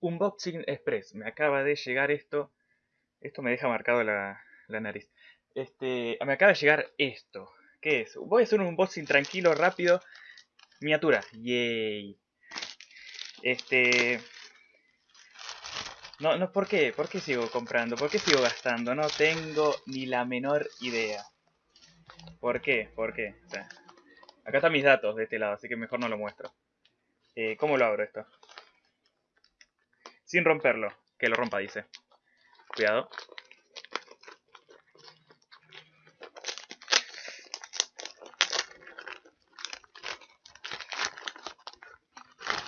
Unboxing Express. Me acaba de llegar esto. Esto me deja marcado la, la nariz. Este, me acaba de llegar esto. ¿Qué es? Voy a hacer un unboxing tranquilo, rápido. Miniatura. Yay. Este... No, no, ¿por qué? ¿Por qué sigo comprando? ¿Por qué sigo gastando? No tengo ni la menor idea. ¿Por qué? ¿Por qué? acá están mis datos de este lado, así que mejor no lo muestro. Eh, ¿Cómo lo abro esto? Sin romperlo. Que lo rompa, dice. Cuidado.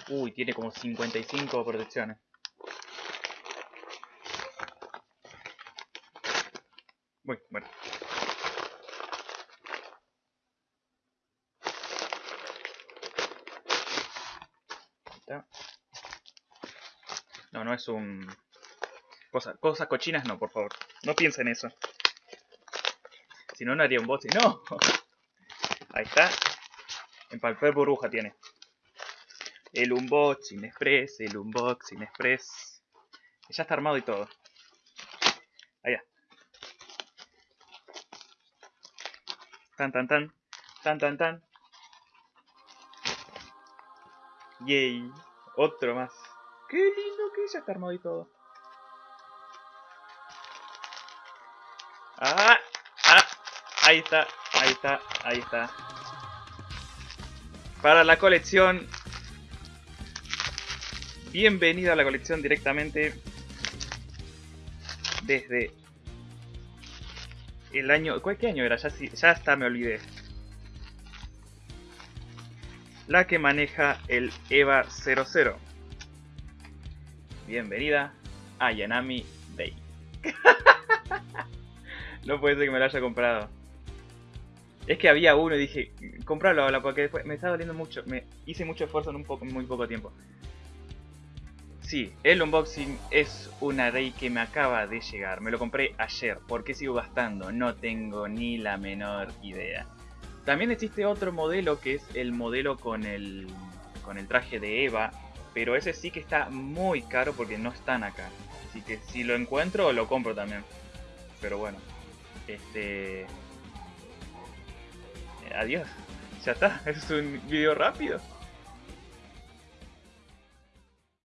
Uy, tiene como 55 protecciones. Uy, bueno. No, no es un... Cosa, cosas cochinas no, por favor. No piensen eso. Si no, no haría un boss. ¡No! Ahí está. En papel burbuja tiene. El unboxing express, el unboxing express. Ya está armado y todo. Allá. Tan tan tan. Tan tan tan. Yay. Otro más. Qué lindo que ya está armado y todo. Ah, ah, ahí está, ahí está, ahí está. Para la colección Bienvenido a la colección directamente desde el año... ¿Qué año era? Ya, ya hasta me olvidé. La que maneja el EVA 00. Bienvenida a Yanami Day. no puede ser que me lo haya comprado. Es que había uno y dije, comprarlo ahora porque después me está doliendo mucho. Me hice mucho esfuerzo en un poco, muy poco tiempo. Sí, el unboxing es una array que me acaba de llegar. Me lo compré ayer. ¿Por qué sigo gastando? No tengo ni la menor idea. También existe otro modelo que es el modelo con el, con el traje de Eva. Pero ese sí que está muy caro porque no están acá. Así que si lo encuentro lo compro también. Pero bueno. Este... Adiós. Ya está. Es un video rápido.